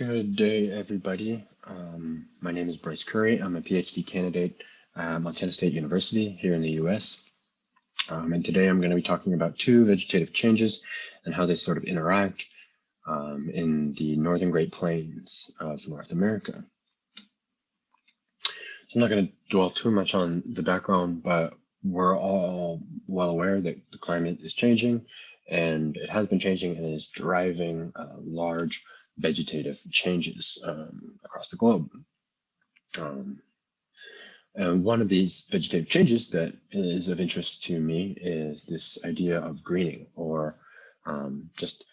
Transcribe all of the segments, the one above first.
Good day, everybody. Um, my name is Bryce Curry. I'm a PhD candidate at Montana State University here in the US. Um, and today I'm going to be talking about two vegetative changes and how they sort of interact um, in the Northern Great Plains of North America. So I'm not going to dwell too much on the background, but we're all well aware that the climate is changing and it has been changing and is driving large vegetative changes um, across the globe. Um, and one of these vegetative changes that is of interest to me is this idea of greening or um, just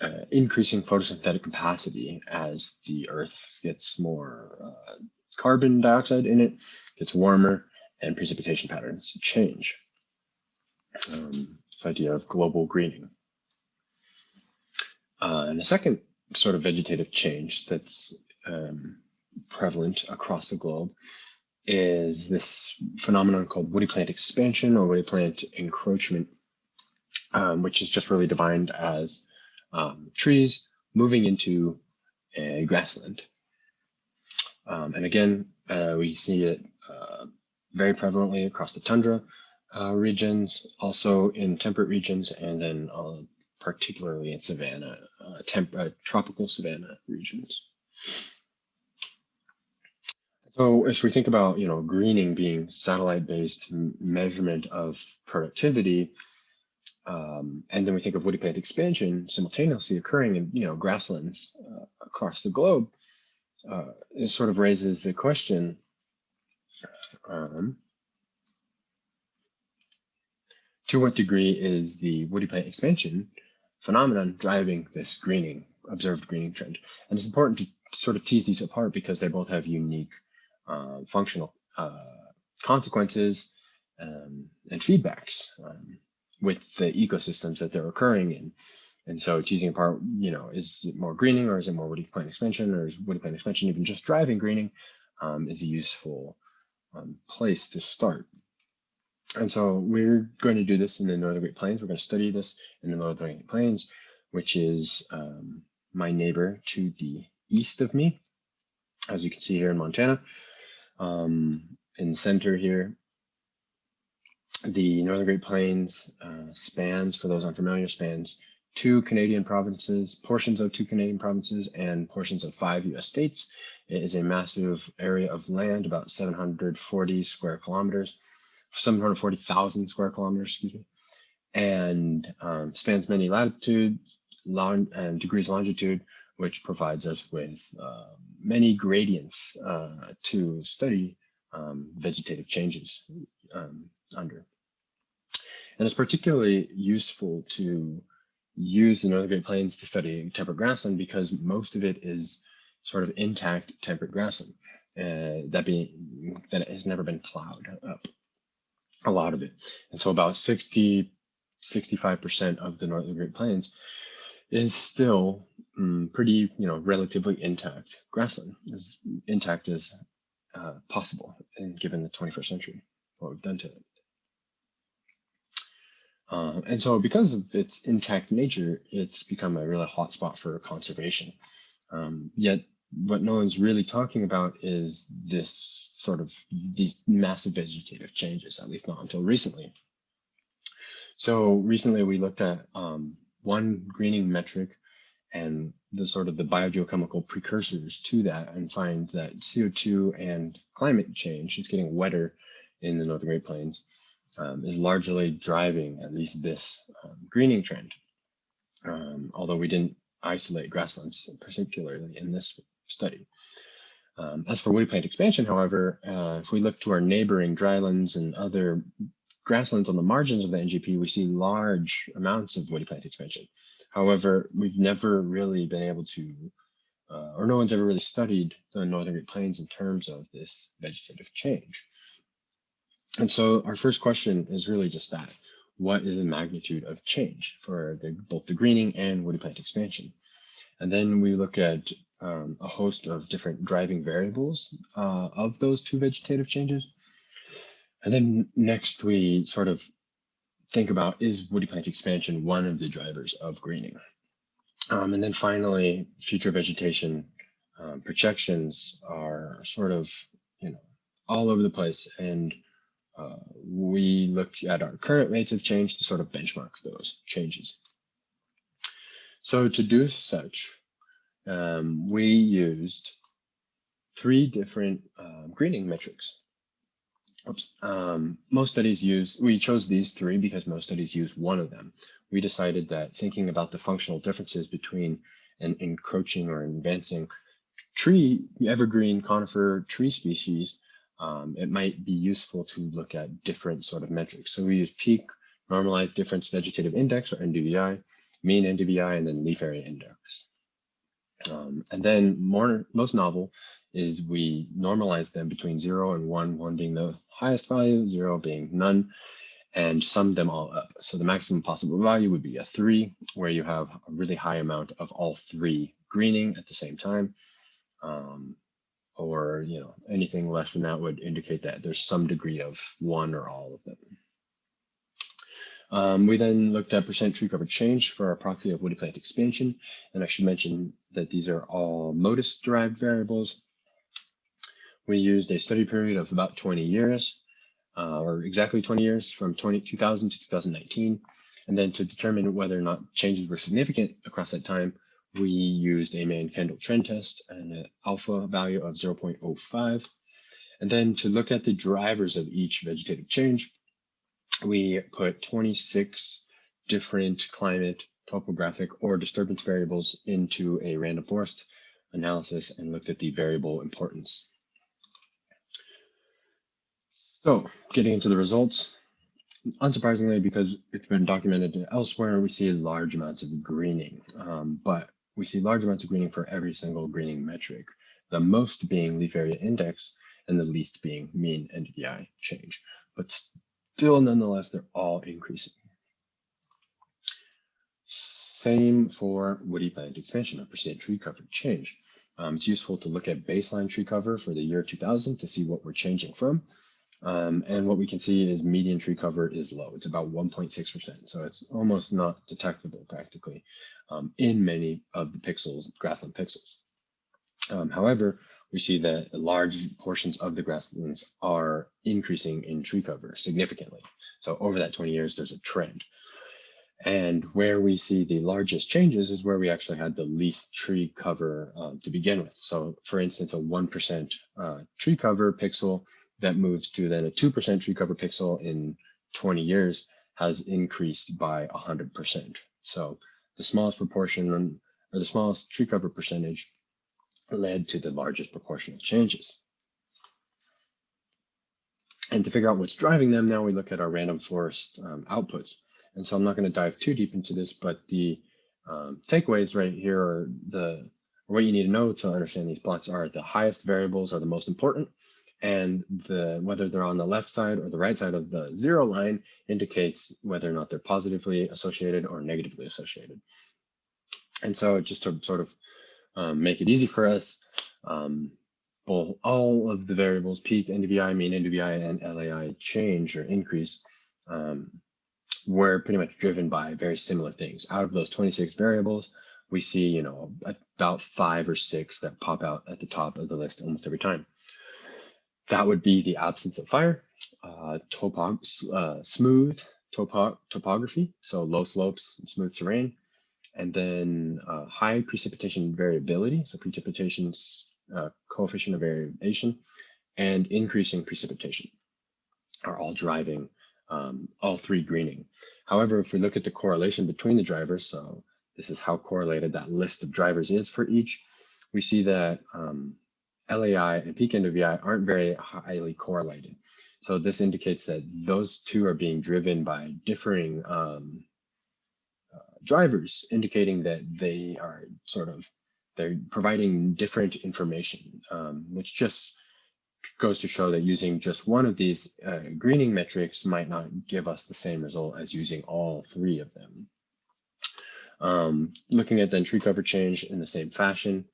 uh, increasing photosynthetic capacity as the earth gets more uh, carbon dioxide in it, gets warmer, and precipitation patterns change. Um, this idea of global greening. Uh, and the second sort of vegetative change that's um, prevalent across the globe is this phenomenon called woody plant expansion or woody plant encroachment, um, which is just really defined as um, trees moving into a grassland. Um, and again, uh, we see it uh, very prevalently across the tundra uh, regions, also in temperate regions, and then uh, particularly in savanna, uh, temp uh, tropical savanna regions. So as we think about, you know, greening being satellite-based measurement of productivity, um, and then we think of woody plant expansion simultaneously occurring in, you know, grasslands uh, across the globe, uh, it sort of raises the question, um, to what degree is the woody plant expansion phenomenon driving this greening, observed greening trend. And it's important to sort of tease these apart because they both have unique uh, functional uh, consequences um, and feedbacks um, with the ecosystems that they're occurring in. And so teasing apart, you know, is it more greening or is it more woody plant expansion or is woody plant expansion even just driving greening um, is a useful um, place to start. And so we're going to do this in the Northern Great Plains. We're going to study this in the Northern Great Plains, which is um, my neighbor to the east of me, as you can see here in Montana. Um, in the center here, the Northern Great Plains uh, spans, for those unfamiliar, spans two Canadian provinces, portions of two Canadian provinces, and portions of five US states. It is a massive area of land, about 740 square kilometers. 740,000 square kilometers, excuse me, and um, spans many latitudes long, and degrees longitude, which provides us with uh, many gradients uh, to study um, vegetative changes um, under. And it's particularly useful to use the Northern Great Plains to study temperate grassland because most of it is sort of intact temperate grassland. Uh, that being that has never been plowed up a lot of it. And so about 60, 65% of the Northern Great Plains is still um, pretty, you know, relatively intact grassland, as intact as uh, possible, and given the 21st century, what we've done to it. Uh, and so because of its intact nature, it's become a really hot spot for conservation. Um, yet what no one's really talking about is this sort of these massive vegetative changes, at least not until recently. So recently we looked at um, one greening metric and the sort of the biogeochemical precursors to that and find that CO2 and climate change, it's getting wetter in the Northern Great Plains, um, is largely driving at least this um, greening trend. Um, although we didn't isolate grasslands particularly in this study. Um, as for woody plant expansion, however, uh, if we look to our neighboring drylands and other grasslands on the margins of the NGP, we see large amounts of woody plant expansion. However, we've never really been able to, uh, or no one's ever really studied the Northern Great Plains in terms of this vegetative change. And so our first question is really just that. What is the magnitude of change for the, both the greening and woody plant expansion? And then we look at um, a host of different driving variables uh, of those two vegetative changes. And then next we sort of think about is woody plant expansion one of the drivers of greening? Um, and then finally, future vegetation um, projections are sort of, you know, all over the place. And uh, we looked at our current rates of change to sort of benchmark those changes. So to do such, um, we used three different uh, greening metrics. Oops. Um, most studies use, we chose these three because most studies use one of them. We decided that thinking about the functional differences between an encroaching or advancing tree, evergreen conifer tree species, um, it might be useful to look at different sort of metrics. So we use peak normalized difference vegetative index or NDVI, mean NDVI, and then leaf area index. Um, and then more, most novel is we normalize them between zero and one, one being the highest value, zero being none, and sum them all up. So the maximum possible value would be a three, where you have a really high amount of all three greening at the same time. Um, or you know anything less than that would indicate that there's some degree of one or all of them. Um, we then looked at percent tree cover change for our proxy of woody plant expansion. And I should mention that these are all MODIS derived variables. We used a study period of about 20 years, uh, or exactly 20 years from 20, 2000 to 2019. And then to determine whether or not changes were significant across that time, we used a Mann-Kendall trend test and an alpha value of 0.05. And then to look at the drivers of each vegetative change, we put 26 different climate, topographic, or disturbance variables into a random forest analysis and looked at the variable importance. So getting into the results, unsurprisingly, because it's been documented elsewhere, we see large amounts of greening, um, but we see large amounts of greening for every single greening metric, the most being leaf area index and the least being mean NDVI change. But still, nonetheless, they're all increasing. Same for woody plant expansion, or percent tree cover change. Um, it's useful to look at baseline tree cover for the year 2000 to see what we're changing from. Um, and what we can see is median tree cover is low. It's about 1.6%. So it's almost not detectable practically um, in many of the pixels, grassland pixels. Um, however, we see that large portions of the grasslands are increasing in tree cover significantly. So over that 20 years, there's a trend. And where we see the largest changes is where we actually had the least tree cover um, to begin with. So for instance, a 1% uh, tree cover pixel that moves to then a 2% tree cover pixel in 20 years has increased by 100%. So the smallest proportion or the smallest tree cover percentage led to the largest proportional changes. And to figure out what's driving them, now we look at our random forest um, outputs. And so I'm not going to dive too deep into this, but the um, takeaways right here are the what you need to know to understand these plots are the highest variables are the most important, and the whether they're on the left side or the right side of the zero line indicates whether or not they're positively associated or negatively associated. And so just to sort of um, make it easy for us. Um, all of the variables, peak, NDVI, mean NDVI, and LAI change or increase um, were pretty much driven by very similar things. Out of those 26 variables, we see, you know, about five or six that pop out at the top of the list almost every time. That would be the absence of fire, uh, uh, smooth topo topography, so low slopes, smooth terrain, and then uh, high precipitation variability, so precipitation uh, coefficient of variation, and increasing precipitation are all driving um, all three greening. However, if we look at the correlation between the drivers, so this is how correlated that list of drivers is for each, we see that um, LAI and peak NDVI aren't very highly correlated. So this indicates that those two are being driven by differing um, drivers, indicating that they are sort of they're providing different information, um, which just goes to show that using just one of these uh, greening metrics might not give us the same result as using all three of them. Um, looking at then tree cover change in the same fashion,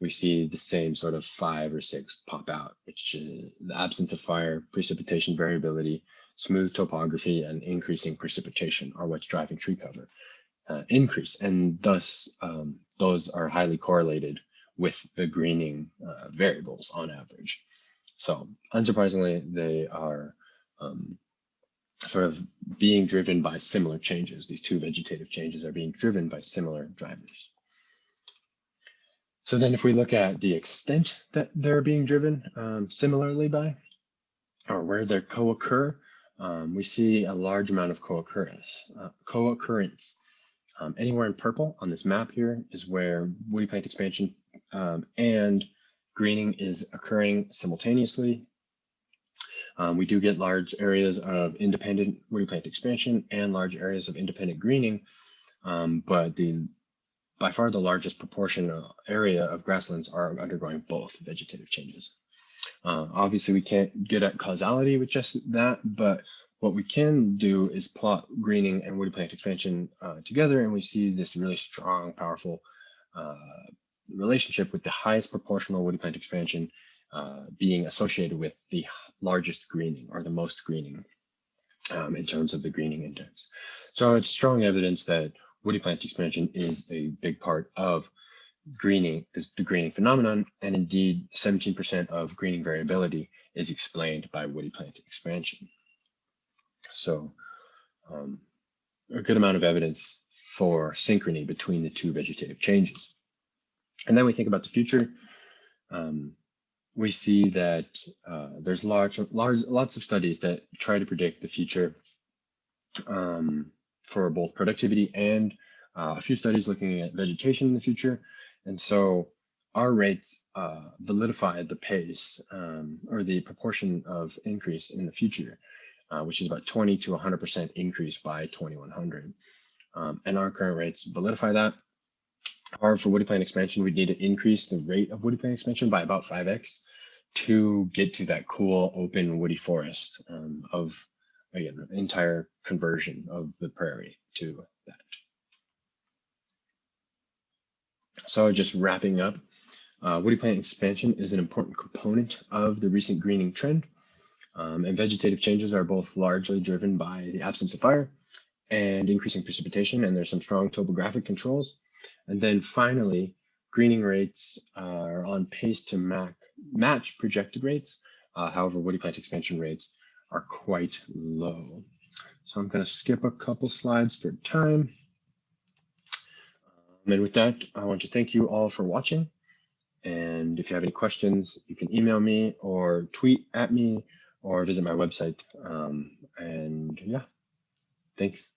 we see the same sort of five or six pop out, which is the absence of fire, precipitation variability, smooth topography, and increasing precipitation are what's driving tree cover. Uh, increase, and thus um, those are highly correlated with the greening uh, variables on average. So unsurprisingly, they are um, sort of being driven by similar changes. These two vegetative changes are being driven by similar drivers. So then if we look at the extent that they're being driven um, similarly by, or where they co-occur, um, we see a large amount of co-occurrence. Uh, co-occurrence. Um, anywhere in purple on this map here is where woody plant expansion um, and greening is occurring simultaneously. Um, we do get large areas of independent woody plant expansion and large areas of independent greening, um, but the by far the largest proportion uh, area of grasslands are undergoing both vegetative changes. Uh, obviously, we can't get at causality with just that, but what we can do is plot greening and woody plant expansion uh, together, and we see this really strong, powerful uh, relationship with the highest proportional woody plant expansion uh, being associated with the largest greening or the most greening um, in terms of the greening index. So it's strong evidence that woody plant expansion is a big part of greening, this, the greening phenomenon, and indeed 17% of greening variability is explained by woody plant expansion. So um, a good amount of evidence for synchrony between the two vegetative changes. And then we think about the future. Um, we see that uh, there's large, large, lots of studies that try to predict the future um, for both productivity and uh, a few studies looking at vegetation in the future. And so our rates uh, validify the pace um, or the proportion of increase in the future, uh, which is about 20 to 100% increase by 2100. Um, and our current rates validify that. However, for woody plant expansion, we need to increase the rate of woody plant expansion by about 5x to get to that cool open woody forest um, of, again, entire conversion of the prairie to that. So just wrapping up, uh, woody plant expansion is an important component of the recent greening trend. Um, and vegetative changes are both largely driven by the absence of fire and increasing precipitation, and there's some strong topographic controls. And then finally, greening rates are on pace to mac match projected rates. Uh, however, woody plant expansion rates are quite low. So I'm going to skip a couple slides for time. Um, and with that, I want to thank you all for watching. And if you have any questions, you can email me or tweet at me or visit my website. Um, and yeah, thanks.